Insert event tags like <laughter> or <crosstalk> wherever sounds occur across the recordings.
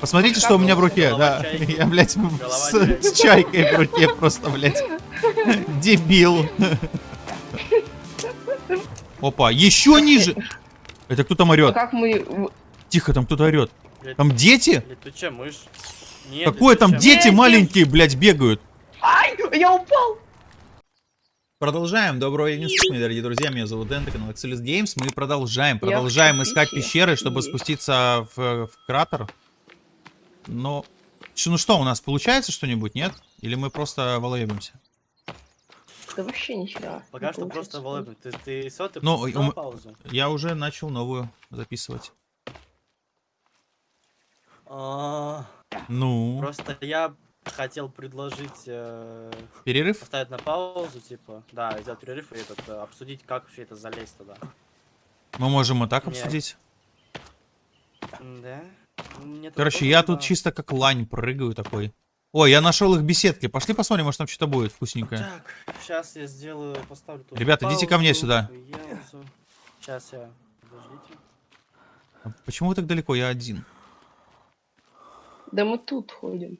Посмотрите, что у меня в руке, да. чайки. Я, блядь, с, чайки. с чайкой в руке просто, блядь. Дебил. Опа, еще ниже. Это кто там орет? как мы... Тихо, там кто-то орет. Блядь, Там дети? Летучая мышь. Нет, Какое там дети Дети. маленькие, блядь, бегают? Ай, я упал! Продолжаем. Доброго времени суток, мои дорогие друзья. Меня зовут Дэн, канал Excelus Games. Мы продолжаем. Продолжаем искать пещеры, чтобы спуститься в, в кратер. Но... Ч- Ну что, у нас получается что-нибудь, нет? Или мы просто волоебимся? Да вообще нихера. Пока что просто волоби. Ты, ты ты Ну, ум- паузу. Я уже начал новую записывать. А, Ну, Просто я хотел предложить э, перерыв? поставить на паузу, типа, да, сделать перерыв и этот, э, обсудить, как вообще это залезть туда. Мы можем и так обсудить. Да? Мне тут Короче, я тут чисто как лань прыгаю такой. Ой, я нашел их беседки. Пошли посмотрим, может там что-то будет вкусненькое. Так, сейчас я сделаю, поставлю тут Ребята, идите ко мне сюда. Сейчас я, подождите. А Почему вы так далеко? Я один. Да мы тут ходим.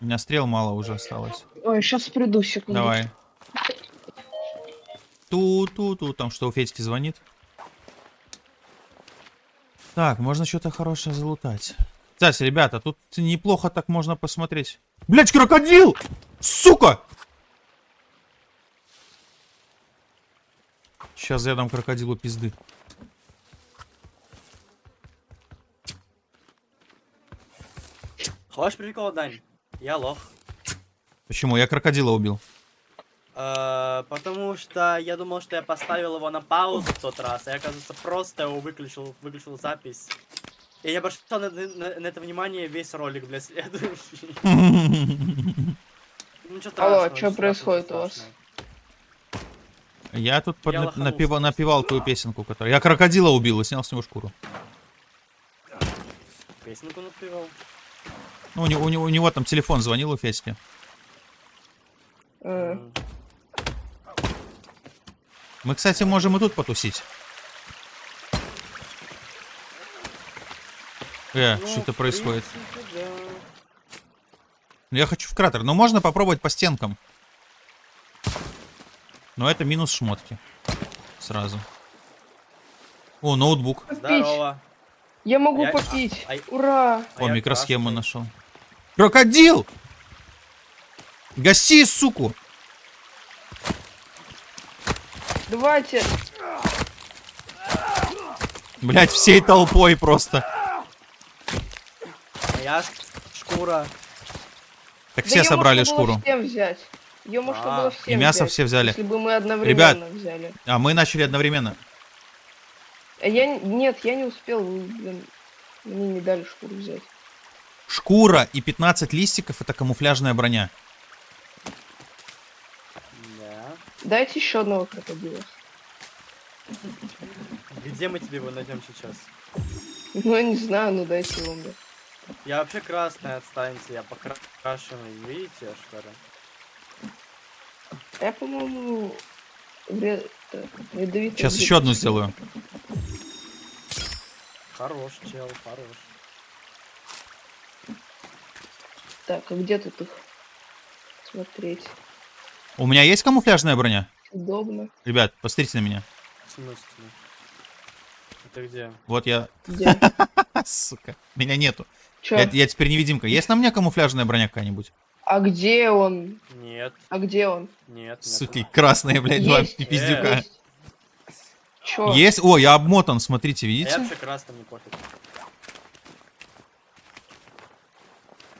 У меня стрел мало уже осталось. Ой, сейчас приду, секунду. Давай. Ту-ту-ту, там что, у Федьки звонит? Так, можно что-то хорошее залутать. Кстати, ребята, тут неплохо так можно посмотреть. Блять, крокодил! Сука! Сейчас я дам крокодилу пизды. Хочешь прикол, Дань? Я лох. Почему? Я крокодила убил. Э, потому что я думал, что я поставил его на паузу в тот раз, а я, оказывается, просто его выключил, выключил запись. И я обращал на, на- на это внимание весь ролик, бля, следующий. <laughs> Ничего Алло, чё ничего происходит у вас? Я тут под- Я на- лоханулся напева- просто. напевал твою песенку, которую... Я крокодила убил и снял с него шкуру. Песенку напевал. Ну, у него, у него, у него там телефон звонил у Федьки. Э. Мы, кстати, можем и тут потусить. Э, Ну, что это в происходит? принципе, да. Ну, Я хочу в кратер. Но можно попробовать по стенкам. Но это минус шмотки. Сразу. О, ноутбук. Здорово. Я могу Я- попить. а- а- Ура! А О, микросхему красный. нашел. Крокодил! Гаси, суку! Давайте. Блять, всей толпой просто. Моя шкура. Так Да все собрали шкуру. всем взять. Ее можно А, было и всем И мясо взять, все взяли. Если бы мы одновременно взяли. А мы начали одновременно. А я... Нет, я не успел. Блин, мне не дали шкуру взять. Шкура и 15 листиков это камуфляжная броня. Да. Дайте еще одного крокодила. Где мы тебе его найдем сейчас? Ну, я не знаю, ну дайте его мне. Я вообще красный, отстаньте, я покрашенный, видите, что ли? Я, по-моему, вред... ядовитый Сейчас еще одну сделаю. Хорош, чел, хорош. Так, а где тут их смотреть? У меня есть камуфляжная броня? Удобно. Ребят, посмотрите на меня. В смысле? Это где? Вот я... Где? <laughs> Сука, меня нету. Чё? Я, я теперь невидимка. Есть на мне камуфляжная броня какая-нибудь? А где он? Нет, А где он? нет, нет. Суки, красные, блядь, два Есть. пиздюка. Есть. Чё? Есть? О, я обмотан, смотрите, А я видите? вообще красный, мне пофиг.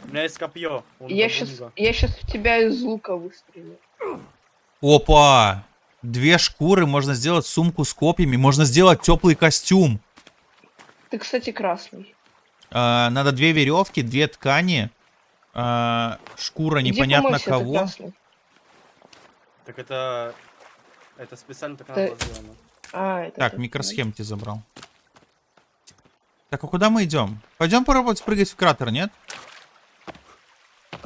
У меня есть копье. Я сейчас, я сейчас в тебя из лука выстрелю. Опа! Две шкуры, можно сделать сумку с копьями, можно сделать теплый костюм. Ты, кстати, красный. А, надо две веревки, две ткани, а, шкура Иди непонятно помойся, ты кого. Так это... Это специально так Ты- надо было сделано. А, это Так, ты, микросхемки забрал. Так, а куда мы идем? Пойдем попробовать спрыгать в кратер, нет? Я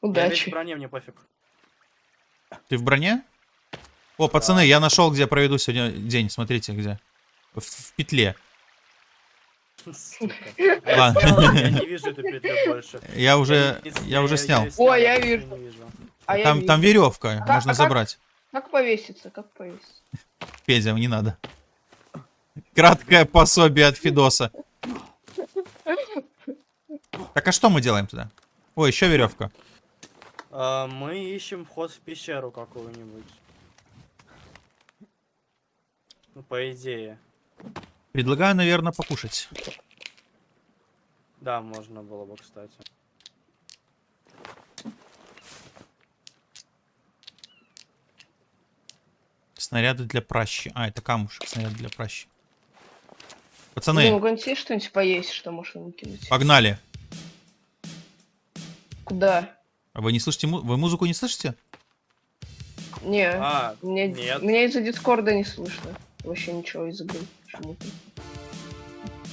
Удачи. броне, мне пофиг. Ты в броне? О, пацаны, я нашел, где проведу сегодня день. Смотрите, где. В, в петле. Сука. Ладно. Я не вижу эту петлю больше. Я уже, я уже снял. О, я вижу. А я Там, вижу. там веревка, Как- можно а как? забрать. Как повеситься? Как повеситься? Петя, не надо. Краткое пособие от Фидоса. Так а что мы делаем туда? Ой, еще веревка. А, Мы ищем вход в пещеру какую-нибудь. Ну, по идее. Предлагаю, наверное, покушать. Да, можно было бы, кстати. Снаряды для пращи. А, это камушек, снаряды для пращи. Ну, Пацаны, у кого-нибудь есть что-нибудь поесть, что можно выкинуть? погнали. Куда? А вы не слышите, му- вы музыку не слышите? Не, А, мне, нет. меня из-за дискорда не слышно. Вообще ничего из игры. Почему-то.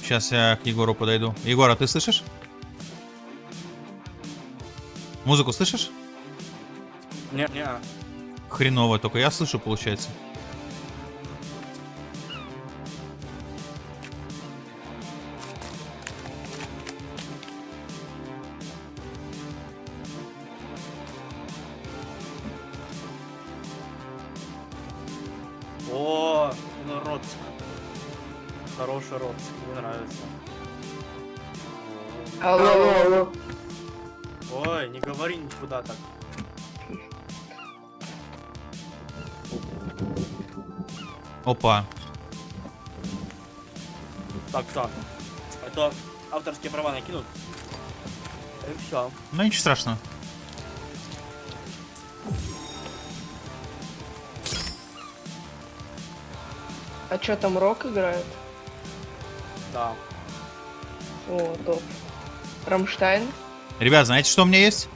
Сейчас я к Егору подойду. Егор, а ты слышишь? Музыку слышишь? Не, не. Хреново, только я слышу, получается. Опа. Так, так. А то авторские права накинут. И все. Ну ничего страшного. А чё там рок играет? Да. О, топ. Рамштайн? Ребят, знаете, что у меня есть?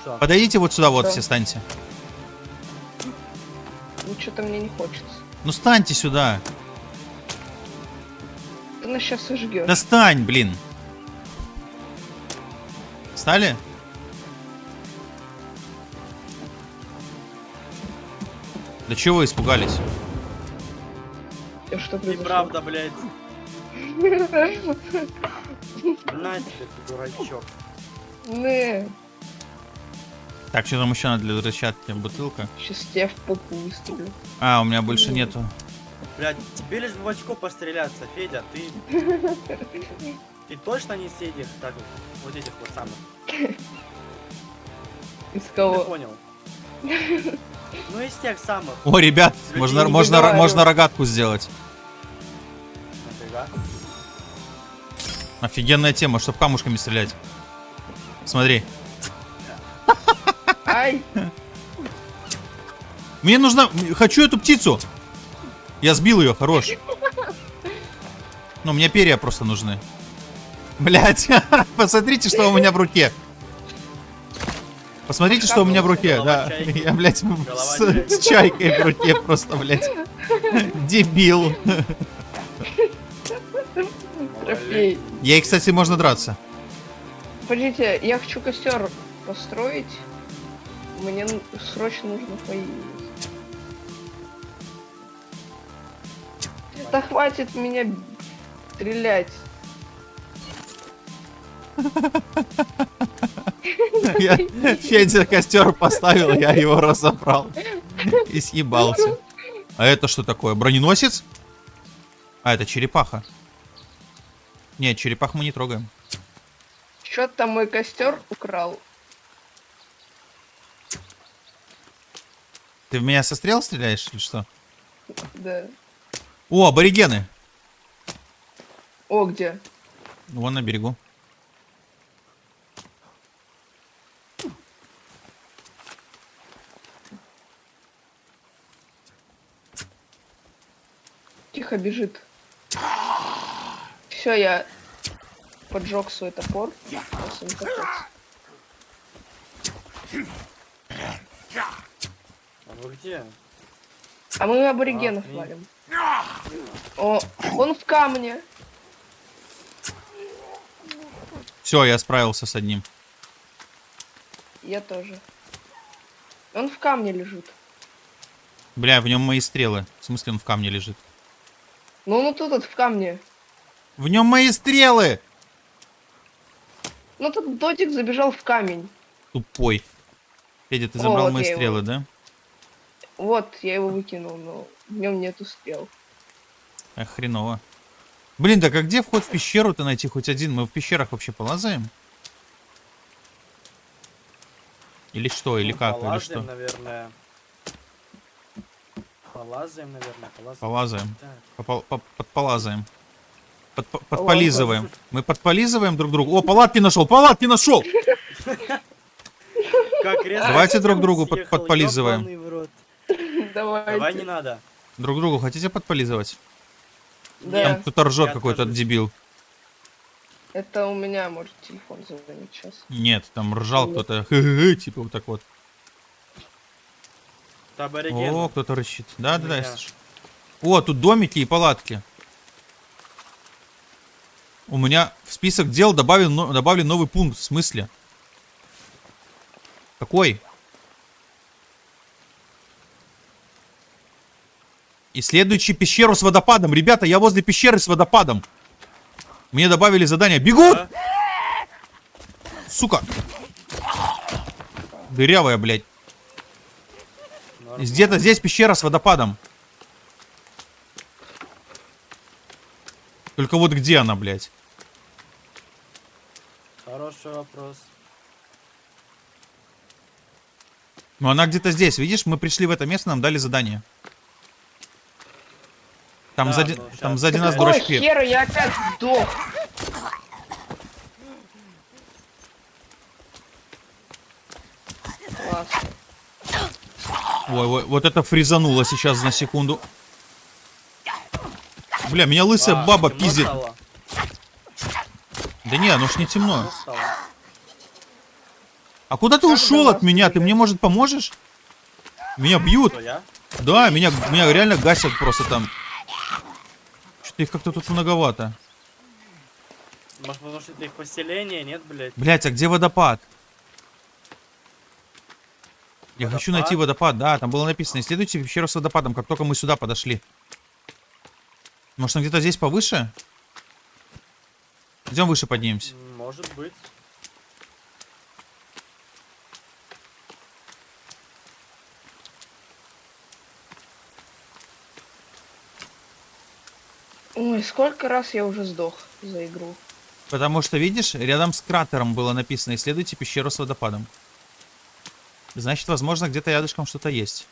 Что? Подойдите вот сюда, вот Что? все станьте. Ну что-то мне не хочется. Ну станьте сюда. Нас сейчас сожгешь. Да стань, блин. Стали? Да чего вы испугались? Что произошло? Неправда, блядь. <laughs> На тебе, ты дурачок. Не, Так, что там еще надо для взрывчатки? Бутылка. сейчас я в попу выстрелю. А, у меня больше нету. Блядь, тебе лишь бы в очко постреляться, Федя, ты... <laughs> Ты точно не с этих, так, вот этих вот самых. Из Ты кого? понял? Ну, из тех самых. О, ребят, Людей можно, можно, можно рогатку сделать. Нафига? Офигенная тема, чтобы камушками стрелять. Смотри. Ай, Мне нужно... Хочу эту птицу. Я сбил ее, хорош. Ну, мне перья просто нужны. Блять, <laughs> посмотрите, что у меня в руке. Посмотрите, что у меня в руке, да. Я, блядь, с, с чайкой в руке просто, блядь. Дебил. трофей. Ей, кстати, можно драться. Подождите, я хочу костер построить. Мне срочно нужно поесть. Да хватит меня стрелять. Я Федя костер поставил, я его разобрал. И съебался. А это что такое? Броненосец? А, это черепаха. Нет, черепах мы не трогаем. Там мой костер украл? Ты в меня со стрел стреляешь или что? Да. О, аборигены. О, где? Вон на берегу. Тихо бежит. Все, я поджег свой топор. Сейчас им капец. А вы где? А мы аборигенов А, валим. О, он в камне. Все, я справился с одним. Я тоже. Он в камне лежит. Бля, в нем мои стрелы. В смысле, он в камне лежит. Ну, ну тут вот в камне. В нем мои стрелы! Ну тут дотик забежал в камень. Тупой. Федя, ты О, забрал вот мои я его. стрелы, да? Вот, я его выкинул, но в нем нету стрел. Эх, хреново. Блин, так а где вход в пещеру-то найти хоть один? Мы в пещерах вообще полазаем? Или что, или Ну, как, или полазаем, что? наверное. Полазаем, наверное, полазаем. Полазаем. Попол- по- Подполазаем. Подп- Подполизываем. Мы подполизываем друг другу. О, палатки нашел, палатки нашел! <laughs> Давайте друг другу под- подполизываем. <laughs> Давайте. Давай не надо. Друг другу хотите подполизывать? Да, Там кто-то ржет какой-то дебил. это у меня может телефон зазвонить сейчас. Нет, там ржал кто-то. Типа вот так вот. Это абориген. О, кто-то рычит. Да, да, да, я слышу. О, тут домики и палатки. У меня в список дел добавлен, добавлен новый пункт. В смысле? Какой? Исследующий пещеру с водопадом. Ребята, я возле пещеры с водопадом. Мне добавили задание. Бегут! Да? Сука! Дырявая, блядь. Где-то здесь пещера с водопадом. Только вот где она, блядь? Хороший вопрос. Ну она где-то здесь, видишь? Мы пришли в это место, нам дали задание. Там Да, сзади, ну, там сзади нас дурачки. хера я опять сдох? Ой, ой, вот это фризануло сейчас на секунду. Бля, меня лысая А, баба пиздит. стало? Да не, ну ж не темно. А куда ты Как ушел от меня? Ты мне, может, поможешь? Меня бьют. Да, меня, меня реально гасят просто там. Их как-то тут многовато. Может, потому что это их поселение, нет, блядь? Блять, а где водопад? Я хочу найти водопад, да, там было написано, исследуйте пещеру с водопадом, как только мы сюда подошли. Может, он где-то здесь повыше? Идем выше поднимемся. Может быть. Ой, сколько раз я уже сдох за игру. Потому что, видишь, рядом с кратером было написано, исследуйте пещеру с водопадом. Значит, возможно, где-то рядышком что-то есть.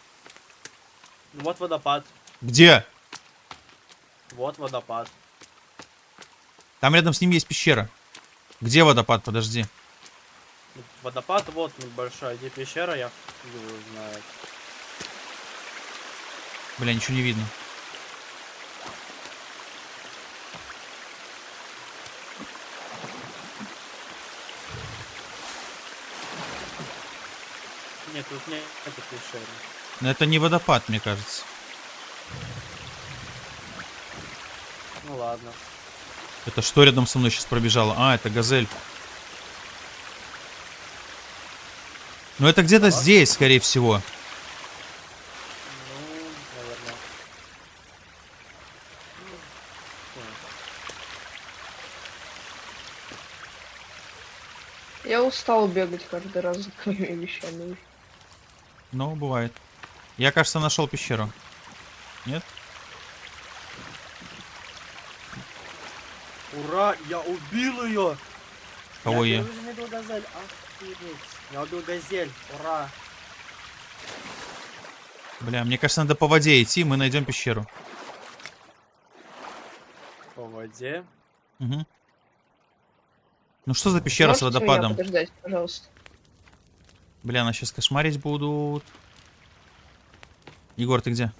Вот водопад. Где? Вот водопад. Там рядом с ним есть пещера. Где водопад? Подожди. Водопад вот небольшой. Где пещера, я его знает. Бля, ничего не видно. Нет, тут нет пещеры. Но это не водопад, мне кажется. Ну ладно. Это что рядом со мной сейчас пробежало? А, это газель. Ну это где-то здесь, скорее всего. Ну, наверное. Я устал бегать каждый раз за <laughs> твоими вещами. Ну, бывает. Я, кажется, нашел пещеру. Нет? Ура, я убил ее! Кого я? Я убил газель. Охуеть. Я убил газель. Ура. Бля, мне кажется, надо по воде идти, мы найдем пещеру. По воде. Угу. Ну что за пещера с Можете меня водопадом? подождать, пожалуйста. Бля, нас сейчас кошмарить будут. Егор, ты где?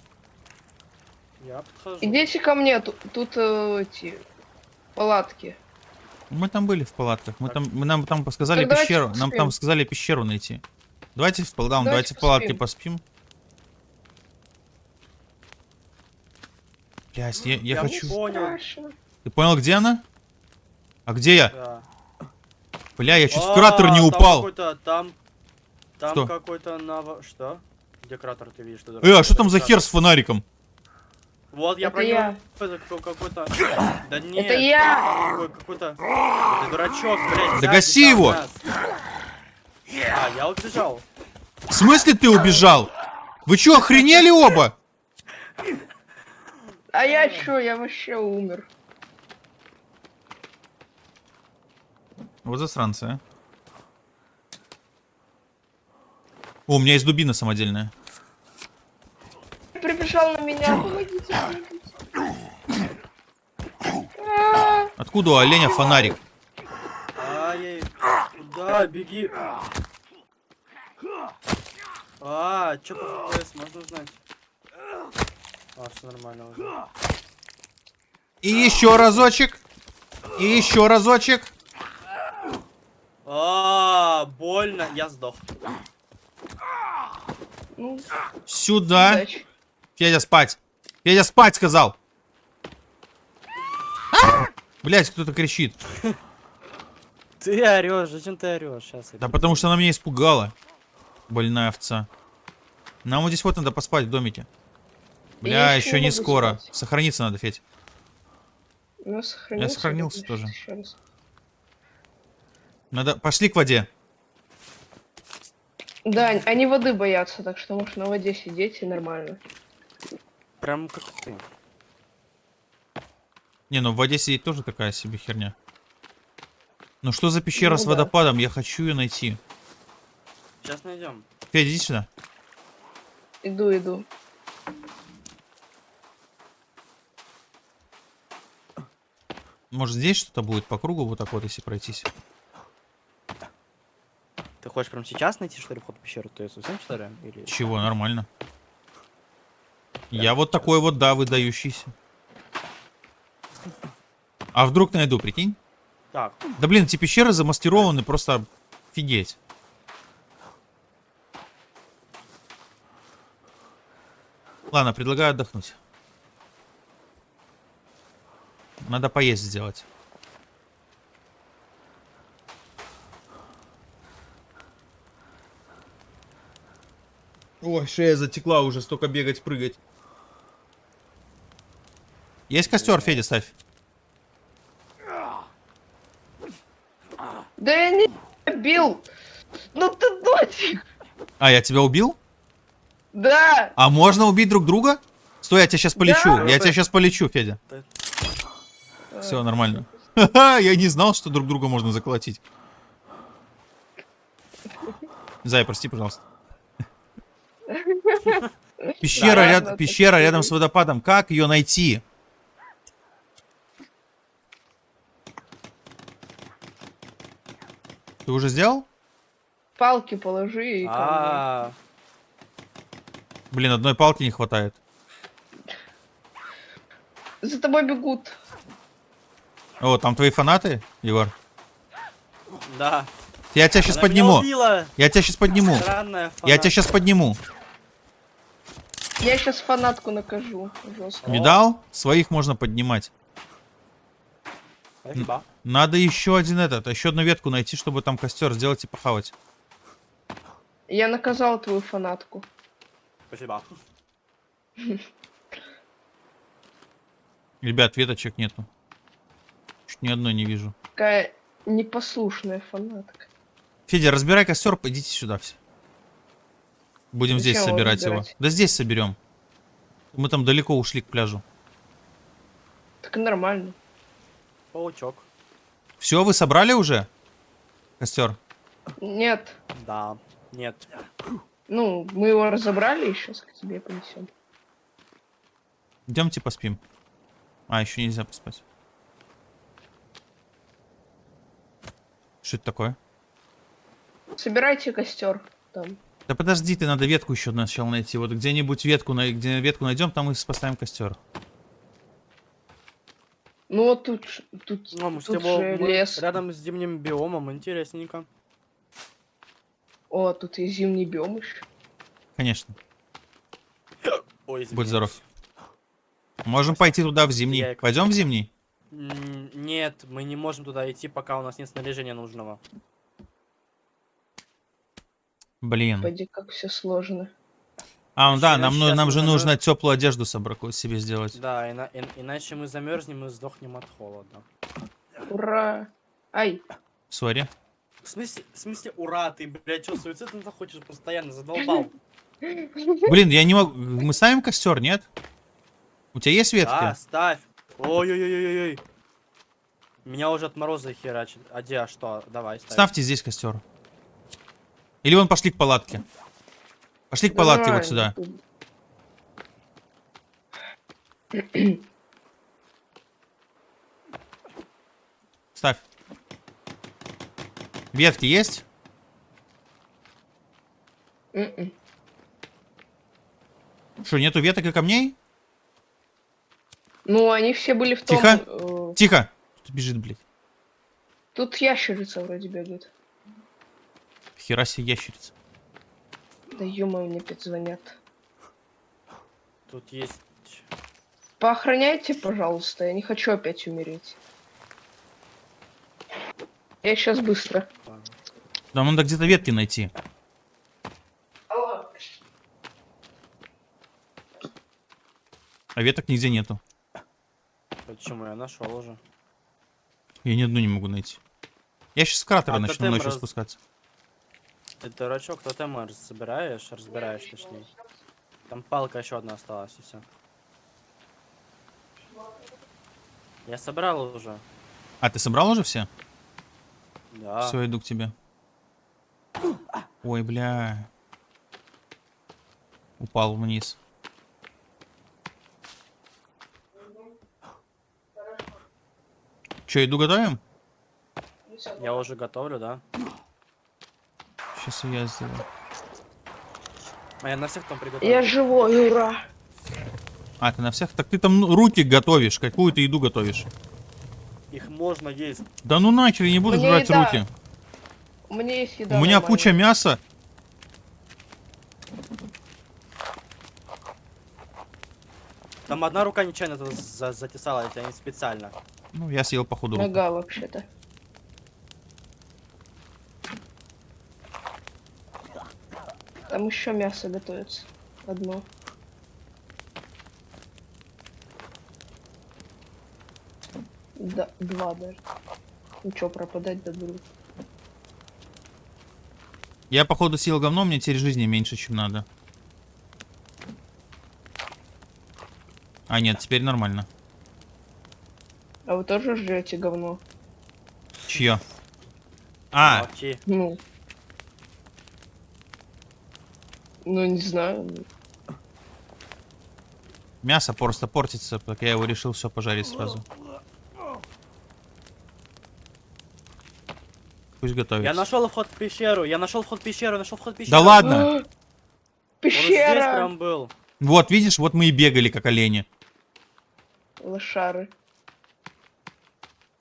Я подхожу. Идите ко мне, тут, тут э, эти палатки. Мы там были в палатках. Мы Так. там, мы нам там сказали Так пещеру. Нам там сказали пещеру найти. Давайте в, да, давайте Давайте в палатке поспим. Блядь, я, я Я хочу... понял. Ты понял, где она? А где я? Да. Бля, я чуть в А, кратер не упал. Там, там Что? какой-то наво... Что? Где кратер ты видишь? Э, а что там за хер с фонариком? Вот я Это про него я. какой-то-. Да нет. Это я! Какой- Какой-то... Ты дурачок, блядь. Да гаси его! А, я убежал. В смысле ты убежал? Вы чё, охренели оба? А я чё, я вообще умер. Вот засранцы, а. О, у меня есть дубина самодельная. Прибежал на меня, помогите, помогите. Откуда у оленя фонарик? Ай, куда? Беги. А, чё по FPS, можно узнать? А, все нормально уже. И еще разочек. И еще разочек. А, больно, я сдох. Ну, Сюда. удачи. Федя, спать. Федя, спать сказал. Блять, кто-то кричит. <laughs> Ты орешь, зачем ты орешь? Сейчас. Да потому что она меня испугала. Больная овца. Нам вот здесь вот надо поспать в домике. Бля, Я еще ещё не скоро. спать. Сохраниться надо, Федь. Ну, сохранился. сохранился значит, тоже. Надо... Пошли к воде. Да, они воды боятся, так что можешь на воде сидеть и нормально. Прям как ты. Не, ну в воде сидеть тоже такая себе херня. Ну что за пещера Ну с да. водопадом? Я хочу ее найти. Сейчас найдем. Федя, иди сюда. Иду, иду. Может здесь что-то будет по кругу вот так вот, если пройтись? Хочешь прям сейчас найти, что ли, вход в пещеру? Ты совсем, что ли? Или... Чего, нормально. Я вот такой вот, да, выдающийся. А вдруг найду, прикинь? Так, Да блин, эти пещеры замаскированы просто офигеть. Ладно, предлагаю отдохнуть. Надо поесть сделать. Ой, шея затекла уже, столько бегать, прыгать. Есть костер, Федя, ставь. Да я не бил! Ну ты дочек! А, я тебя убил? Да! А можно убить друг друга? Стой, я тебя сейчас полечу. Да. Я тебя сейчас полечу, Федя. Да. Все нормально. Ха-ха, <laughs> я не знал, что друг друга можно заколотить. Зай, прости, пожалуйста. <laughs> Пещера, Да, ряд- ладно, пещера рядом с водопадом. Как ее найти? Ты уже сделал? Палки положи и камни. А, Блин, одной палки не хватает. За тобой бегут. О, там твои фанаты, Егор? да. Я тебя сейчас Она подниму. Я тебя сейчас подниму. Странная Я тебя сейчас подниму. Я сейчас фанатку накажу. Жестко. Видал? Своих можно поднимать. Спасибо. Надо еще один этот, еще одну ветку найти, чтобы там костер сделать и похавать. Я наказал твою фанатку. Спасибо. <laughs> Ребят, веточек нету. Чуть ни одной не вижу. Такая непослушная фанатка. Федя, разбирай костер, идите сюда все. Будем здесь Зачем его собирать его. разбирать? Да здесь соберем. Мы там далеко ушли к пляжу. Так нормально. Паучок. Все, вы собрали уже? Костер. Нет. Да. Нет. Ну, мы его разобрали и сейчас к тебе понесем. Идемте поспим. А, еще нельзя поспать. Что это такое? Собирайте костер там. Да подожди, ты надо ветку еще сначала найти. Вот где-нибудь ветку, на- где ветку найдем, там и поставим костер. Ну вот тут, тут, Ну, мы тут же мы лес. рядом с зимним биомом, интересненько. О, тут и зимний биом еще. Конечно. Ой, Будь извиняюсь. здоров. Можем пойти туда в зимний. Я- Пойдем в зимний? Нет, мы не можем туда идти, пока у нас нет снаряжения нужного. Блин. Пойди, как все сложно. А, ну да, нам, ну- нам же нужно теплую одежду собраку- себе сделать. Да, ина- ин- иначе мы замерзнем и сдохнем от холода. Ура! Ай, Сори. В смысле, в смысле, ура, ты, блядь, что, суицид ты хочешь постоянно, задолбал. <laughs> Блин, я не могу... Мы ставим костер, нет? У тебя есть ветки? Да, ставь. Ой-ой-ой-ой-ой. Меня уже от мороза херачит. А где, а что? Давай, ставь. Ставьте здесь костер. Или вон пошли к палатке. Пошли к палатке вот сюда. Ставь. Ветки есть? М-м. Что, нету веток и камней? Ну, они все были в том... Тихо. э, Тихо! Кто бежит, блядь? Тут ящерица вроде бегает. Хера себе ящерица. Да ё мне опять звонят. Тут есть... Поохраняйте, пожалуйста, я не хочу опять умереть. Я сейчас быстро. Нам надо где-то ветки найти. А веток нигде нету. Почему? Я нашел уже. Я ни одну не могу найти. Я сейчас с кратера А, начну ночью раз- спускаться. Ты дурачок, кто там раз- собираешь? Разбираешь, точнее. Там палка еще одна осталась, и все. Я собрал уже. А, ты собрал уже все? Да. Все, иду к тебе. Ой, бля. Упал вниз. Че, иду готовим? Я уже готовлю, да? Сейчас я сделаю. А я на всех там приготовил. Я живой, ура! А, ты на всех? Так ты там ну, руки готовишь. Какую ты еду готовишь? Их можно есть. Да ну нахер, я не буду Мне жрать еда руки. У меня есть еда. У меня нормальная. куча мяса. Там одна рука нечаянно затесала, я не специально. Ну, я съел походу. Нога вообще-то. Там еще мясо готовится. Одно. Да, два даже. Ну что, пропадать да буду. Я походу съел говно, мне теперь жизни меньше, чем надо. А, нет, теперь нормально. А вы тоже жрете говно? Чье? А, Молчи. Ну. Ну, не знаю. мясо просто портится, так я его решил все пожарить сразу. Пусть готовится. Я нашел вход в пещеру, я нашел вход в пещеру, нашел вход в пещеру. Да ладно! А, Он здесь Пещера! прям был. Вот, видишь, вот мы и бегали, как олени. Лошары.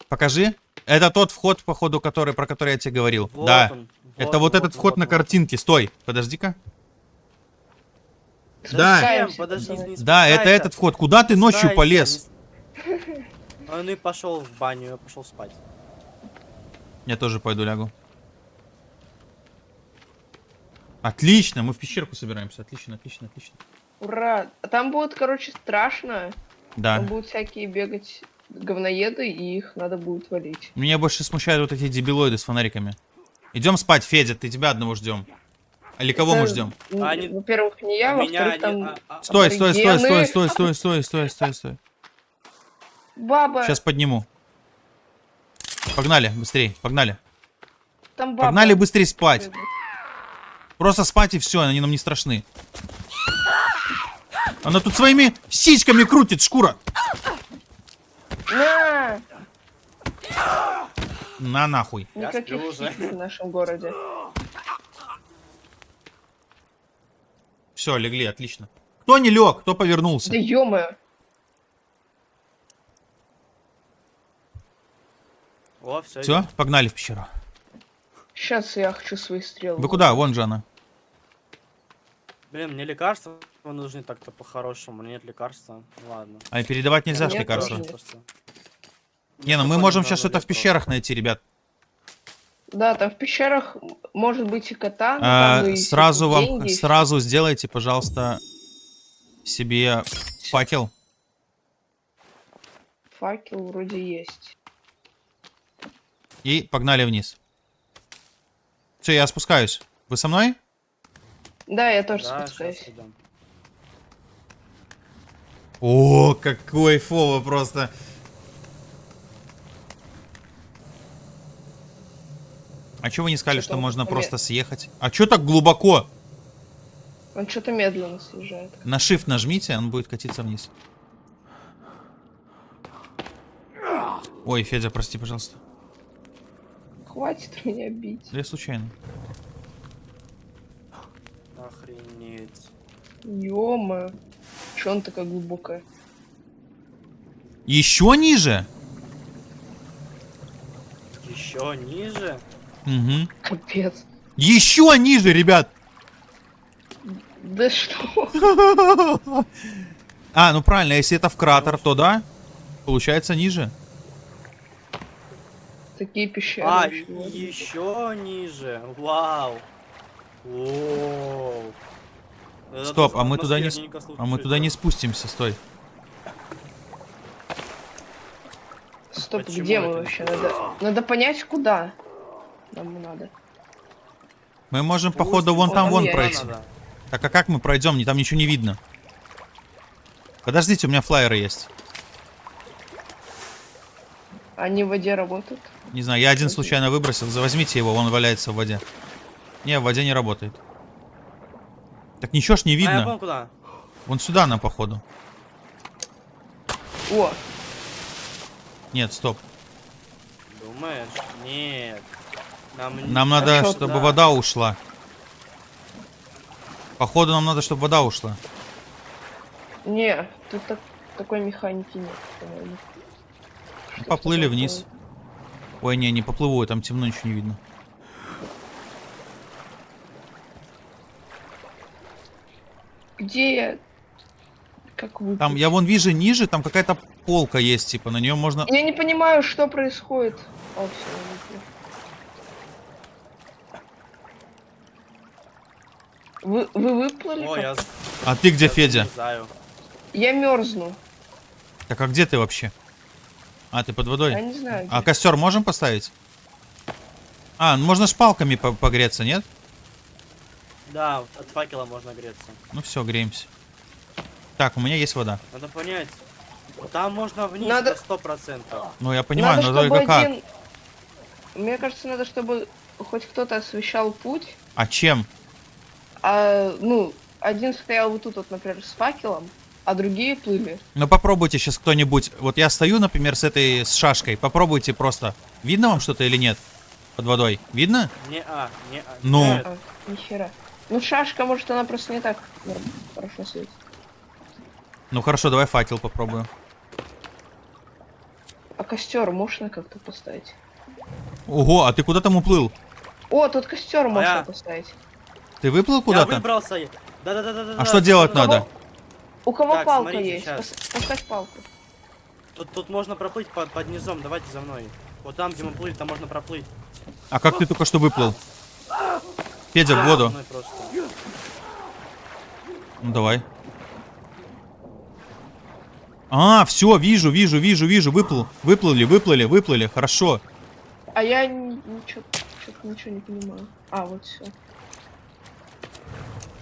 Покажи. Это тот вход, походу, который, про который я тебе говорил. Вот да. он, Это вот, этот вход на вот. картинке. Стой, подожди-ка. Да. Подожди, не Да, это этот вход. Куда ты ночью полез? Он и пошел в баню, я пошел спать. Я тоже пойду лягу. Отлично, мы в пещерку собираемся. Отлично, отлично, отлично. Ура! А там будет, короче, страшно. Да. Там будут всякие бегать говноеды, и их надо будет валить. Меня больше смущают вот эти дебилоиды с фонариками. Идем спать, Федя, ты тебя одного ждем. Или кого мы ждем? А Во-первых, не я, А во-вторых, там а- а- Стой, стой, стой, стой, стой, стой, стой, стой, стой, стой. баба. Сейчас подниму. Погнали, быстрее, погнали. Там баба. Погнали быстрее спать. Просто спать и все, они нам не страшны. Она тут своими сиськами крутит, шкура. На! На нахуй. Никаких в нашем городе. Все, легли, отлично. Кто не лег, кто повернулся? Да ё О, все. Все, погнали в пещеру. Сейчас я хочу свои стрелы. Вы куда? Вон же она. Блин, мне лекарства нужны так-то по-хорошему. Нет лекарства. Ладно. А передавать нельзя ж Нет, лекарства. Не, ну мы можем сейчас что-то в пещерах найти, ребят. Да, там в пещерах может быть и кота, но А, и сразу вам, деньги, сразу сделайте, пожалуйста, себе факел. факел вроде есть. И погнали вниз. Все, я спускаюсь. Вы со мной? Да, я тоже Да, спускаюсь. О, какой фово просто. А чё вы не сказали, что он можно поме- просто съехать? А чё так глубоко? Он что-то медленно съезжает. На shift нажмите, он будет катиться вниз. Ой, Федя, прости, пожалуйста. Хватит меня бить. Я случайно. Охренеть. Ё-моё. Чё он такая глубокая? Еще ниже? Еще ниже? Угу. Капец. Еще ниже, ребят! Да что? <laughs> А, ну правильно, если это в кратер, то да. Получается ниже. Такие пещеры. А, еще ниже. Вау. Воу. Стоп, а мы туда не, а мы туда не спустимся, стой. Стоп, Почему где мы вообще? Надо, надо понять, куда. Нам надо. Мы можем, походу, вон там вон пройти. Надо. Так а как мы пройдем? Не- Там ничего не видно. Подождите, у меня флайеры есть. Они в воде работают. Не знаю, я один случайно выбросил. За- Возьмите его, он валяется в воде. Не, в воде не работает. Так ничего ж не А, я видно. понял, куда. Вон сюда нам, походу. О, Нет, стоп. Думаешь? Нет. Нам, Нам надо, чё чтобы туда. вода ушла. Походу, нам надо, чтобы вода ушла. не, тут так- такой механики нет. Ну, Что Поплыли вниз. Ой, не, не поплыву, там темно, ничего не видно. Где я? Как вы? Там, я вон вижу ниже, там какая-то полка есть, типа, на нее можно... Я не понимаю, что происходит. О, все, Вы, вы выплыли? О, как? я, А ты где, я Федя? залезаю. Я мерзну. Так, а где ты вообще? А, ты под Я водой? не знаю. А где. костер можем поставить? А, ну можно с палками по- погреться, нет? Да, от факела можно греться. Ну все, греемся. Так, у меня есть вода. Надо понять. Там можно вниз Надо- на сто процентов. Ну я понимаю, надо, но только как? один... Мне кажется, надо, чтобы хоть кто-то освещал путь, А чем? А, ну, один стоял вот тут вот, например, с факелом, а другие плыли. Ну попробуйте сейчас кто-нибудь. Вот я стою, например, с этой с шашкой. Попробуйте просто. Видно вам что-то или нет? Под водой. Видно? Не а, не а. Ну. Нет. А, нихера. Ну, шашка, может, она просто не так норм- хорошо светит. Ну хорошо, давай факел попробую. А костер можно как-то поставить? Ого, а ты куда там уплыл? О, тут костер можно я- поставить. Ты выплыл Я куда-то? выбрался. Да-да-да-да. А что делать надо? У кого Так, палка смотрите, есть? Пос- Поставь палку. Тут, тут можно проплыть под, под низом, давайте за мной. Вот там, где мы плыли, там можно проплыть. А как ты только что выплыл? Федя, в воду. Ну давай. А, все, вижу, вижу, вижу, вижу. Выплыл. Выплыли, выплыли, выплыли. Хорошо. А я ничего, ничего не понимаю. А, вот все.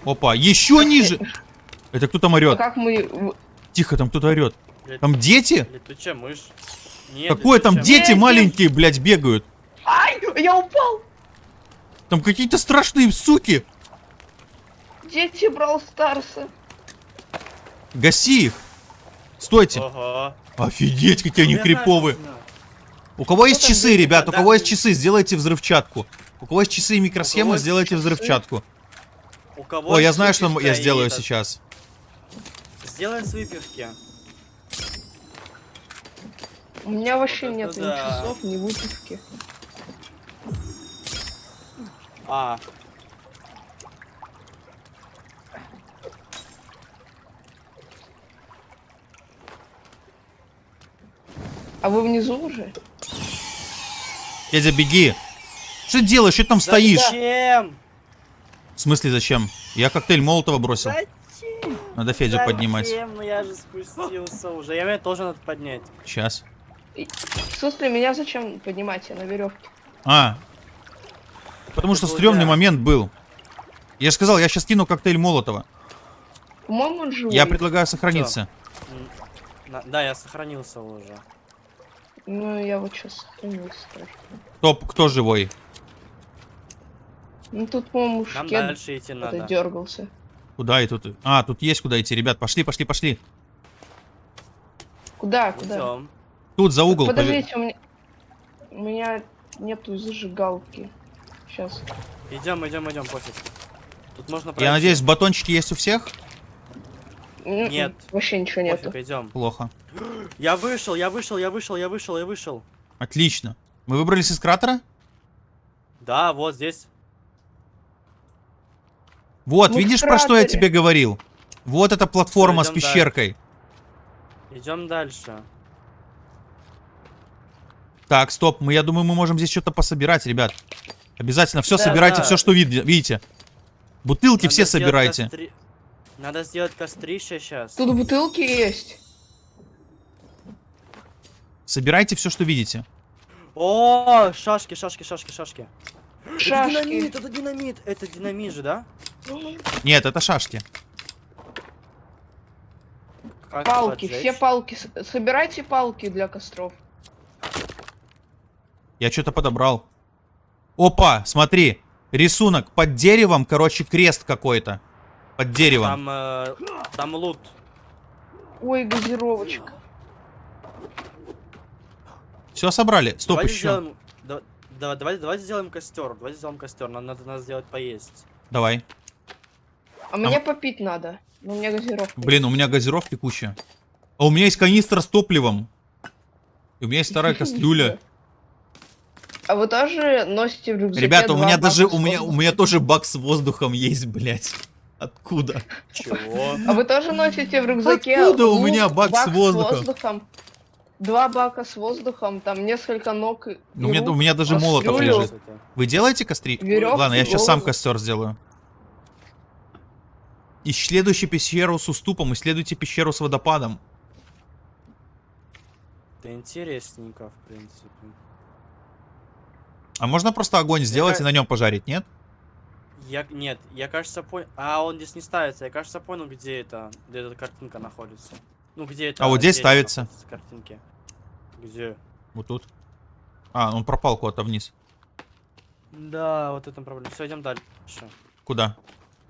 Опа, еще ниже. Это кто там А орет? как мы... Тихо, там кто-то орет. Там дети? Летучая мышь. Нет, Какое там дети Дети! маленькие, блядь, бегают? Ай, я упал! Там какие-то страшные суки. Дети Брал Старса. Гаси их. мышь. Стойте. Ого. Офигеть, какие они криповые. У кого есть часы, ребят? У кого есть часы, сделайте взрывчатку. У кого есть часы и микросхемы, сделайте часы? У кого О, я знаю, что я сделаю этот- сейчас. Сделай с выпивки. У меня вообще Вот нет ни да. часов, ни выпивки. А, А вы внизу уже? Федя, беги. Что ты делаешь? Что ты там стоишь? В смысле зачем? Я коктейль Молотова бросил. Зачем? Надо Федю поднимать. Зачем? Ну я же спустился уже. Я меня тоже надо поднять. Сейчас. В смысле, меня зачем поднимать? Я на веревке. А. Потому что Это стрёмный я. момент был. Я же сказал, я сейчас кину коктейль Молотова. По-моему, он живой. Я предлагаю сохраниться. На- Да, я сохранился уже. Ну, я вот сейчас сохранился. Топ, кто живой? Ну, тут, по-моему, Нам шкет дальше идти надо. дергался. Куда и тут? А, тут есть куда идти, ребят. Пошли, пошли, пошли. Куда, куда? Идем. Тут за угол. Подождите, у меня... У меня нету зажигалки. Сейчас. Идем, идем, идем, пофиг. Тут можно Я пройти. надеюсь, батончики есть у всех? Нет. Вообще ничего нету. Пофиг, идем. Плохо. <gasps> Я вышел, я вышел, я вышел, я вышел, я вышел. Отлично. Мы выбрались из кратера? Да, вот здесь. Вот, Мы в видишь, про что я тебе говорил? Вот эта платформа с Всё, идём пещеркой. Идем дальше. Так, стоп, мы, я думаю, мы можем здесь что-то пособирать, ребят. Обязательно все Да, собирайте, да. все, что вид- видите. Бутылки Надо все собирайте. костри- Надо сделать кострище сейчас. Тут бутылки есть. Собирайте все, что видите. О, шашки, шашки, шашки, шашки. Это Шашки. динамит, это динамит. Это динамит же, да? Нет, это шашки. Как Палки, поджечь? все палки. Собирайте палки для костров. Я что-то подобрал. Опа, смотри. Рисунок под деревом, короче, крест какой-то. Под деревом. Там, э, там лут. Ой, газировочка. Все собрали? Стоп, давайте еще. Сделаем, да, да- давайте, давайте сделаем костер. Давайте сделаем костер. Нам надо, надо сделать поесть. Давай. А мне попить надо. Ну, у меня газировка. Блин, у меня газировки куча. А у меня есть канистра с топливом. И у меня есть старая <laughs> кастрюля. А вы тоже носите в рюкзаке Ребята, у меня даже, с у меня, у воздухом? меня тоже бак с воздухом есть, блядь. Откуда? Чего? А вы тоже носите в рюкзаке Откуда у лук, меня бак с воздухом? Два бака с воздухом, там несколько ног и Ну, у меня, рук, у меня даже а молотов лежит. Вы делаете костри? Верёвки, Ладно, я сейчас сам костер сделаю. Исследуйте пещеру с уступом, исследуйте пещеру с водопадом. Это интересненько, в принципе. А можно просто огонь сделать ка- и на нем пожарить, нет? Я, нет, я, кажется, понял... А, он здесь не ставится. Я, кажется, понял, где это, где эта картинка находится. Ну, где это... А вот здесь дерево ставится. Картинки. Где? Вот тут. А, он пропал куда-то вниз. Да, вот это проблема. Все, идем дальше. Куда?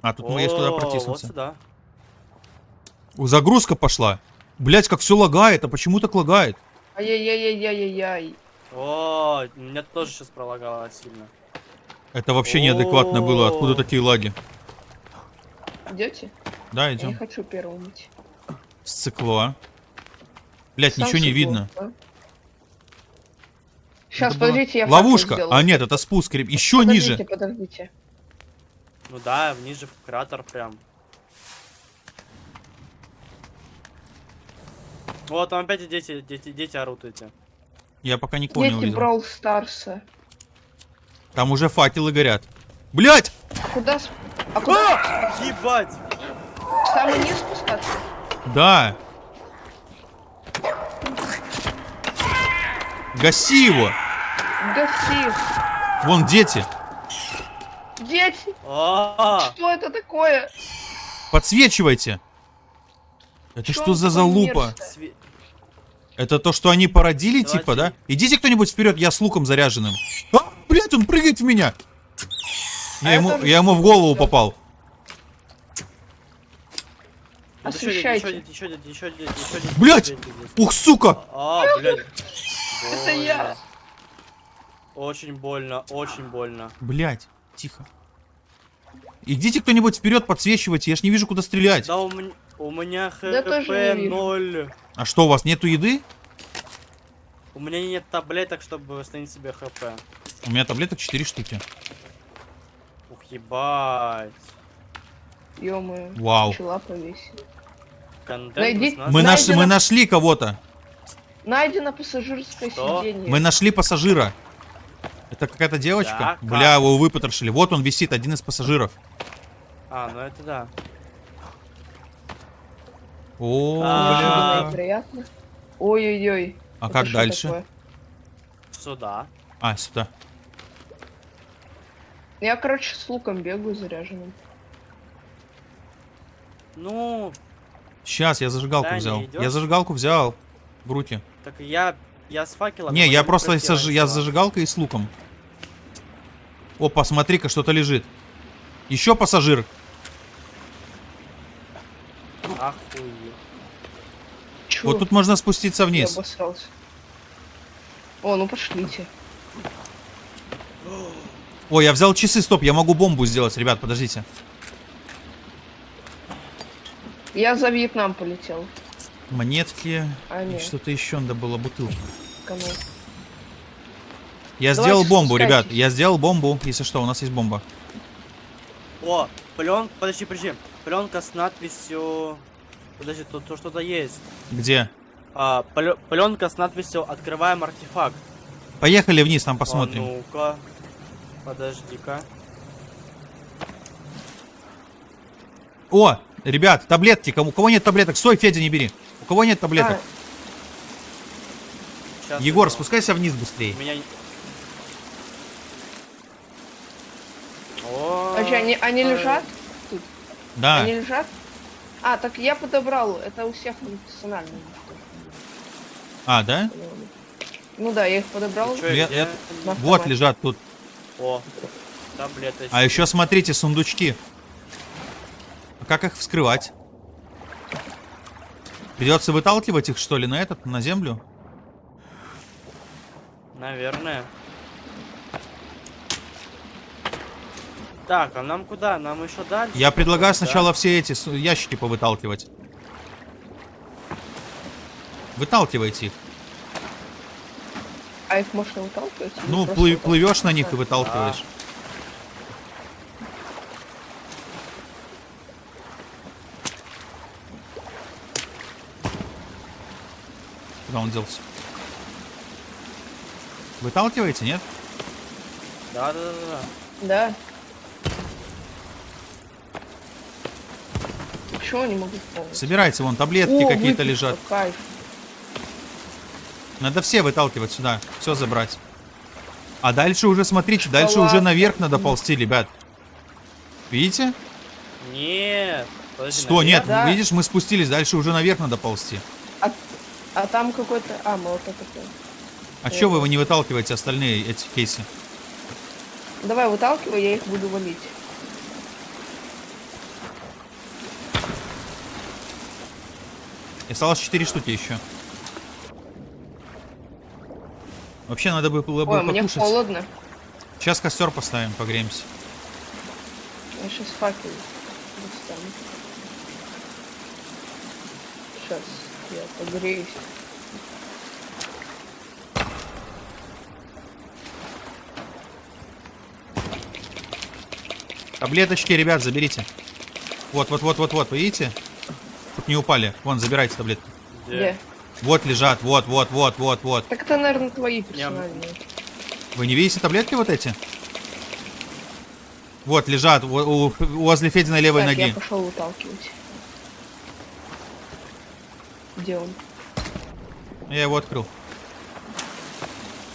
А, тут мы есть куда О, Вот протиснуться. сюда. О, Загрузка пошла. Блять, как все лагает, а почему так лагает? Ай-яй-яй-яй-яй-яй. О, меня тоже сейчас пролагало сильно. Это вообще неадекватно было. Откуда такие лаги? Идете? Да, Я не идем. хочу первым идти. Сцикло. Блять, ничего не видно. Сейчас, подождите, я Ловушка. А нет, это спуск. Еще подождите, ниже. Подождите, Ну да, ниже в кратер прям. Вот, там опять и дети, дети, дети орут эти. Я пока не Дети увидел. Брол Старса. Там уже факелы горят. Блять! А куда... А куда? Ебать! Самый низ спускаться? Да. Гаси его. Гаси. Вон дети. Дети, А, что это такое? Подсвечивайте. Это Чё что за залупа? све- Это то, что они породили, Давайте. типа, да? Идите кто-нибудь вперед, я с луком заряженным. А, блядь, он прыгает в меня. Я, А ему, это- я ему в голову всё. попал. Освещайте. здесь. Ух, сука! А, блядь. Это я. Очень больно, очень больно. Блядь, тихо. Идите кто-нибудь вперед, подсвечивайте, я ж не вижу, куда стрелять. Да у, меня- у меня тоже хп вижу. 0. А что, у вас нету еды? У меня нет таблеток, чтобы восстановить себе хп. У меня таблеток 4 штуки. Ух, ебать. Ё-моё. Вау. Пчела повесила. Контент Найди- Мы, наш, Найдено. мы нашли кого-то. Найдено пассажирское Что? сиденье. Мы нашли пассажира. Это какая-то девочка? Да, Бля, как? его выпотрошили. Вот он висит, один из пассажиров. А, ну это да. О, А. Неожиданно и приятно. Ой-ой-ой. а Это как дальше? такое? Сюда. А, сюда. Я, короче, с луком бегаю заряженным. Ну, Сейчас, я зажигалку Да, взял. Я зажигалку взял в руки. так я... Я с факелом. Не, я просто сож- я с зажигалкой и с луком. Опа, смотри-ка, что-то лежит. Еще пассажир. Охуеть. Чё? Вот тут можно спуститься Я вниз. обосрался. О, ну пошлите. Ой, я взял часы, стоп, я могу бомбу сделать, ребят, подождите. Я за Вьетнам полетел. Монетки А, и что-то еще надо было, бутылку. Кому? Я Давайте сделал бомбу, спускайтесь. ребят, я сделал бомбу, если что, у нас есть бомба. О, пленка... Подожди, подожди. Пленка с надписью... Подожди, тут, тут что-то есть. Где? А, пленка с надписью «Открываем артефакт». Поехали вниз, там посмотрим. А ну-ка. Подожди-ка. О, ребят, таблетки, кому, у кого нет таблеток, стой, Федя, не бери. У кого нет таблеток? Щас Егор, я- спускайся вниз быстрее. Меня... А, а, они, они э, лежат? Да, Они лежат? А, так я подобрал. Это у всех персонально. а, да? Ну да, я их подобрал. чё, Я- я- Вот лежат тут. О, таблеточки. А еще смотрите, сундучки. А как их вскрывать? Придется выталкивать их, что ли, на этот, на землю? Наверное. Так, а нам куда? Нам еще дальше? Я предлагаю Да? сначала все эти ящики повыталкивать. Выталкивайте их. А их можно выталкивать? Ну, плы- выталкивать? плывешь на них и выталкиваешь. Куда он делся? Выталкиваете, нет? Да, да, да, да. Да. Почему не могу помнить? Собирайте, вон таблетки какие-то лежат. Кайф. Надо все выталкивать сюда, все забрать. А дальше уже, смотрите, дальше Шоколад. уже наверх надо ползти, ребят. Видите? Нет. Подожди, Что, нет, Да. видишь, мы спустились, дальше уже наверх надо ползти. А, там какой-то... А, молоток такой. А чё вы не выталкиваете остальные эти кейсы? Давай выталкивай, я их буду валить. И осталось 4 штуки еще. Вообще надо бы было бы Ой, мне покушать. холодно. Сейчас костер поставим, погреемся. Я сейчас факел достану. Сейчас я погреюсь. Таблеточки, ребят, заберите. Вот, вот, вот, вот, вот, видите? Тут не упали. Вон, забирайте таблетки. Где? Вот лежат, вот, вот, вот, вот, вот. Так это, наверное, твои персональные. Вы не видите таблетки вот эти? Вот, лежат у- у- возле Фединой левой Так, я ноги. пошел выталкивать. Где он? Я его открыл.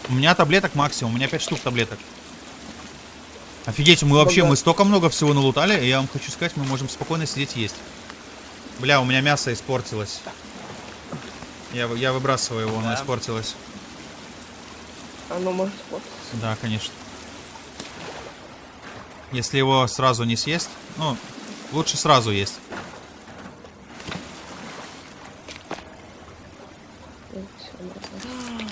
У меня таблеток максимум, у меня 5 штук таблеток. Офигеть, мы вообще, мы столько много всего налутали, и я вам хочу сказать, мы можем спокойно сидеть есть. Бля, у меня мясо испортилось. Я, я выбрасываю его, оно Да. испортилось. Оно может вот. Да, конечно. Если его сразу не съесть, ну, лучше сразу есть. Вот, всё, нормально.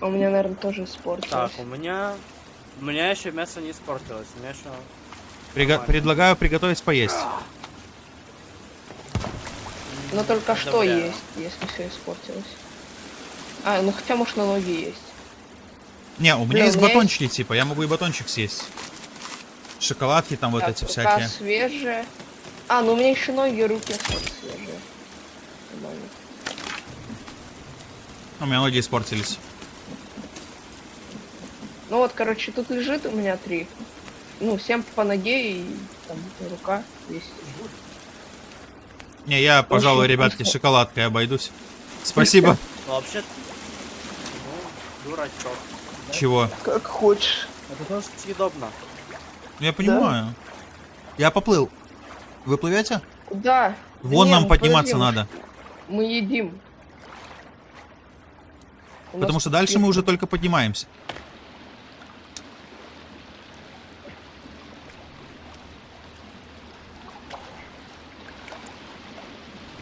А У меня, наверное, тоже испортилось. Так, у меня... У меня еще мясо не испортилось. У меня еще... Приго- предлагаю приготовить поесть. Но только что Одобряю. есть, если все испортилось. А, ну хотя, может, налоги есть. Не, у меня Бля, есть у меня батончики, типа, я могу и батончик съесть. Шоколадки там вот Так, эти рука всякие. свежая. А, ну у меня еще ноги и руки свежие. У меня ноги испортились. Ну вот, короче, тут лежит у меня три. Ну, всем по ноге и там рука есть. Не, я, пожалуй, ребятки, шоколадкой обойдусь. Спасибо. <laughs> Ну, вообще... Ну, дурачок. Чего? Как хочешь. Это тоже съедобно. Я понимаю. Я поплыл. Вы плывете? Куда? Вон Не, нам подниматься подожди, надо. Мы едим. Потому что дальше мы уже только поднимаемся.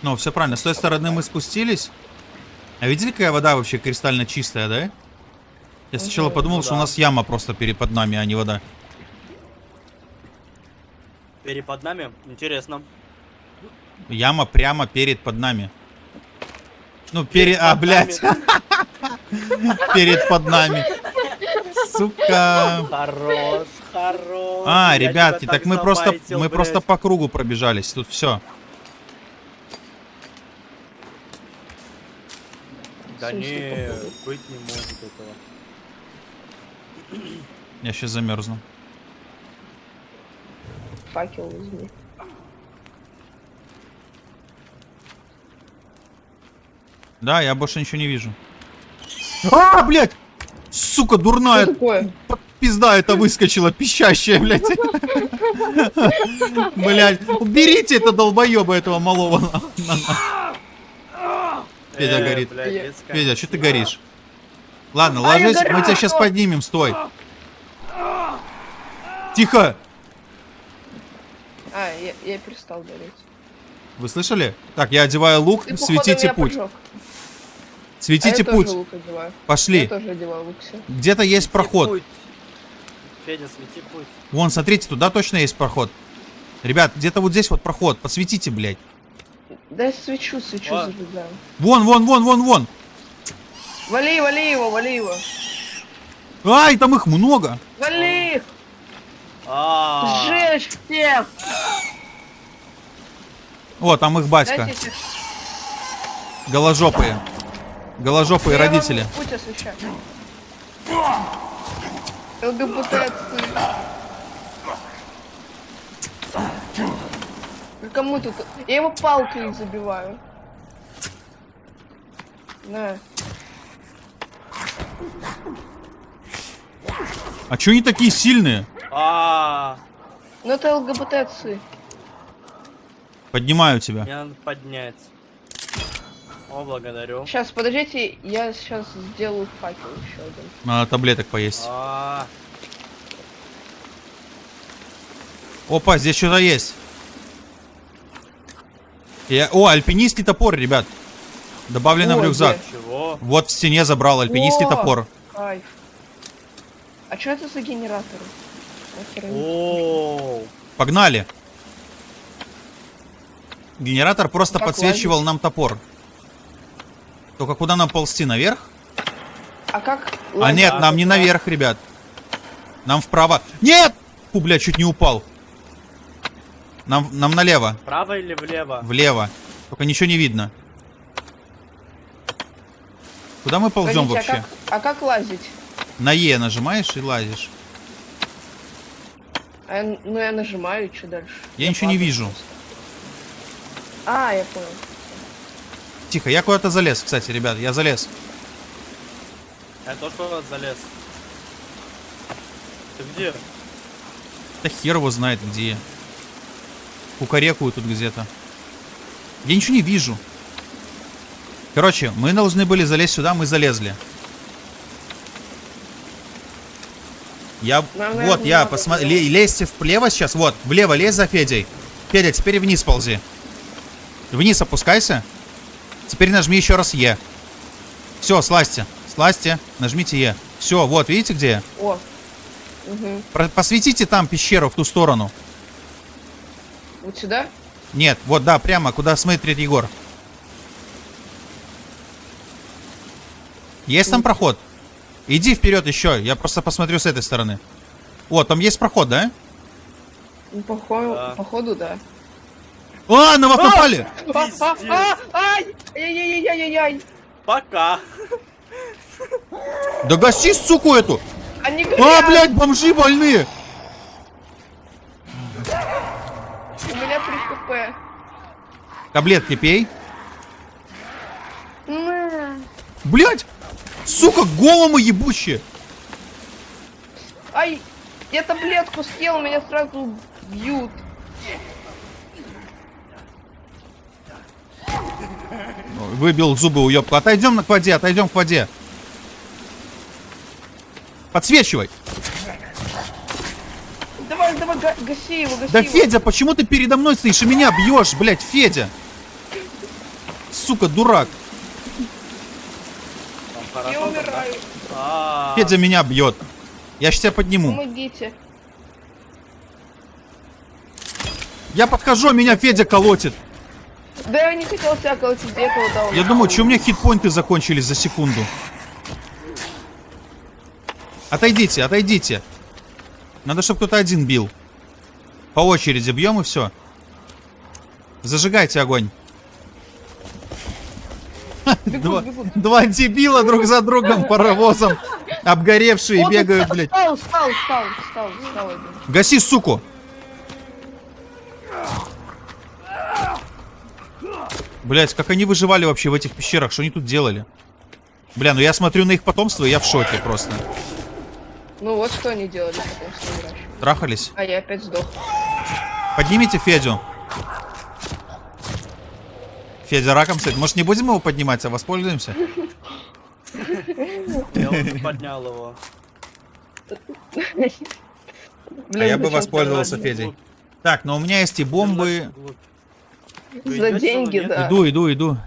Ну, все правильно. С той стороны мы спустились. А видели, какая вода вообще кристально чистая, да? Я сначала подумал, что у нас яма просто перед под нами, а не вода. Перед под нами. Интересно. Яма прямо перед под нами. Ну, перед... А, под блядь. <laughs> Перед под нами. Сука. Хорош, хорош. А, ребятки, так мы просто, мы просто по кругу пробежались. Тут все. Да не, быть не может этого. Я сейчас замерзну. Факел возьми. Да, я больше ничего не вижу. А, блядь! Сука, дурная Что такое? пизда это выскочила, пищащая, блядь. <laughs> Блядь, уберите это долбоеба этого малого. Федя Э, горит. блядь, что ты горишь? Ладно, А, я ложись, мы тебя сейчас поднимем, стой. Тихо! А, я, я перестал гореть. Вы слышали? Так, я одеваю лук, Ты, светите путь. поджег. Светите а я путь. одеваю. Я Пошли. тоже одеваю лук. Где-то есть Свети проход. путь. Федя, свети путь. Вон, смотрите, туда точно есть проход. Ребят, где-то вот здесь вот проход. Подсветите, блядь. Да я свечу, свечу А. зажигаю. Вон, вон, вон, вон, вон. Вали, вали его, вали его. Ай, там их много. Вали их! А, Сжечь всех! О, там их батька. Дайте Голожопые. Голожопые Я родители. Путь освещаю. ЛГБТ отцы. Кому тут? Я его палкой забиваю. На. А чё они такие сильные? а, Ну это ЛГБТ отцы. Поднимаю тебя. мне надо поднять. О, благодарю. Сейчас, подождите, я сейчас сделаю факел еще один. Надо таблеток поесть. А, Опа, здесь что-то есть. Я... О, альпинистский топор, ребят. Добавлено в рюкзак. чего? Вот в стене забрал альпинистский О! топор. Кайф. А что это за генераторы? О, Погнали. Генератор просто Как подсвечивал нам топор. Только куда нам ползти? Наверх? А как? А лазить? нет, нам не наверх, ребят. Нам вправо. Нет! Фу, бля, чуть не упал. Нам, нам налево. Вправо или влево? Влево. Только ничего не видно. Куда мы ползем Погодите, вообще? А как, а как лазить? На Е нажимаешь и лазишь. А я- ну я нажимаю, и что дальше? Я ничего не вижу. просто. А, я понял. Тихо, я куда-то залез, кстати, ребят, я залез. Я тоже куда-то залез. Ты где? Да хер его знает где. Кукарекую тут где-то. Я ничего не вижу. Короче, мы должны были залезть сюда, мы залезли. Я... Нам, вот, наверное, я надо посмотри... Лезьте влево сейчас, вот, влево лезь за Федей. Федя, теперь вниз ползи. Вниз опускайся. Теперь нажми еще раз Е. Все, слазьте. Слазьте, нажмите Е. Все, вот, видите где я? О. Угу. Посветите там пещеру в ту сторону. Вот сюда? Нет, вот, да, прямо, куда смотрит Егор. Есть там проход? Иди вперед еще, я просто посмотрю с этой стороны. О, там есть проход, да? Ну, походу, Да. походу, да. А, на вас напали! А, а, а, Ай! Ай-яй-яй-яй-яй! Пока. Да гаси, суку эту! Они А, блядь, бомжи больные! Таблетки пей. На. Блядь! Сука, голому ебущие! Ай, я таблетку съел, меня сразу бьют. Выбил зубы уебку. Отойдем к воде, отойдем к воде. Подсвечивай. Давай, га- гаси его, гаси Да, его. Федя, почему ты передо мной стоишь и меня бьешь, блядь, Федя? Сука, дурак. Я умираю. А, Федя меня бьет. Я сейчас тебя подниму. Помогите. Я подхожу, а меня Федя колотит. Да я не хотел тебя колотить, я этого дал. Я думаю, что у меня хитпоинты закончились за секунду. Отойдите, отойдите. Надо, чтобы кто-то один бил. По очереди бьем и все. Зажигайте огонь. Два, бегут. два дебила друг за другом <laughs> паровозом. Обгоревшие Вот бегают, он блядь. Встал, встал, встал, встал, встал. Гаси, суку! Блять, как они выживали вообще в этих пещерах? Что они тут делали? Бля, ну я смотрю на их потомство, и я в шоке просто. Ну вот что они делали потом с ним раньше. Трахались? А я опять сдох. Поднимите Федю. Федя раком стоит. Может, не будем его поднимать, а воспользуемся? я поднял его. А я бы воспользовался Федей. Так, но у меня есть и бомбы. За деньги, да. Иду, иду, иду.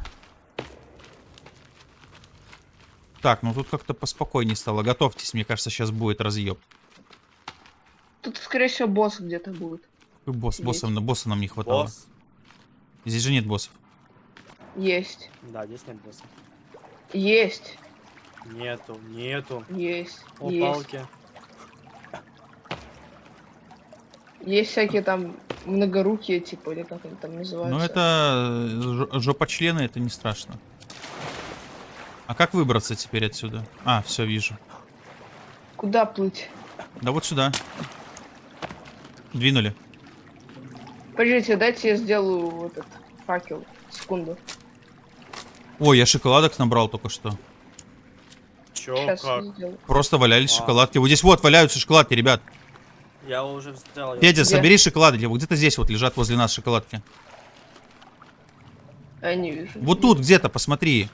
Так, ну тут как-то поспокойнее стало. Готовьтесь, мне кажется, сейчас будет разъеб. Тут, скорее всего, босс где-то будет. Ой, Босс, Есть. босса, босса нам не хватало. Босс. Здесь же нет боссов. Есть. Да, здесь нет босса. Есть. Нету, нету. Есть. О, есть. палки. Есть всякие там многорукие, типа, или как они там называются. Ну это жопочлены, это не страшно. А как выбраться теперь отсюда? А, все вижу. Куда плыть? Да вот сюда. Двинули. Подождите, дайте я сделаю вот этот факел. Секунду. Ой, я шоколадок набрал только что. Чё, Сейчас как? Просто валялись А. шоколадки. Вот здесь вот валяются шоколадки, ребят. Я уже взял. Федя, Где? собери шоколадки. Вот где-то здесь вот лежат возле нас шоколадки. Я не вижу. Вот тут где-то, посмотри.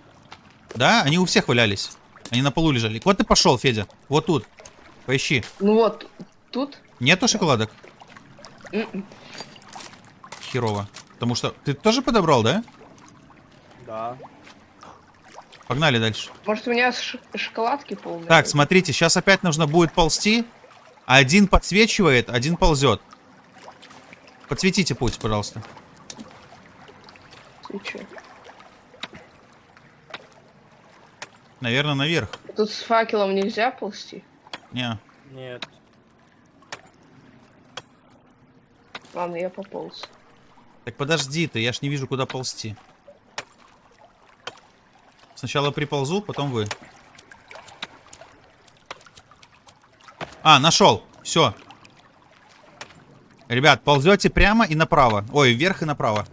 Да, они у всех валялись. Они на полу лежали. Вот ты пошел, Федя. Вот тут. Поищи. Ну вот, тут. Нету шоколадок? М-м. Херово. Потому что... Ты тоже подобрал, да? Да. Погнали дальше. Может, у меня шоколадки полные? Так, смотрите, сейчас опять нужно будет ползти. Один подсвечивает, один ползет. Подсветите путь, пожалуйста. Свечу. Наверное, наверх. Тут с факелом нельзя ползти? Не. Нет. Ладно, я пополз. Так подожди ты, я ж не вижу, куда ползти. Сначала приползу, потом вы. А, нашел. Все. Ребят, ползете прямо и направо. Ой, вверх и направо.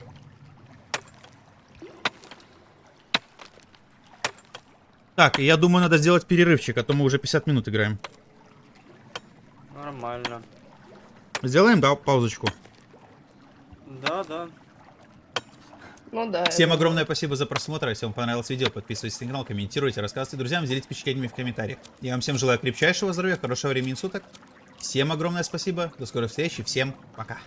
Так, я думаю, надо сделать перерывчик, а то мы уже 50 минут играем. Нормально. Сделаем, да, паузочку. Да, да. Ну да. Всем огромное спасибо за просмотр. Если вам понравилось видео, подписывайтесь на канал, комментируйте, рассказывайте друзьям, делитесь впечатлениями в комментариях. Я вам всем желаю крепчайшего здоровья, хорошего времени суток. Всем огромное спасибо. До скорых встреч и всем пока.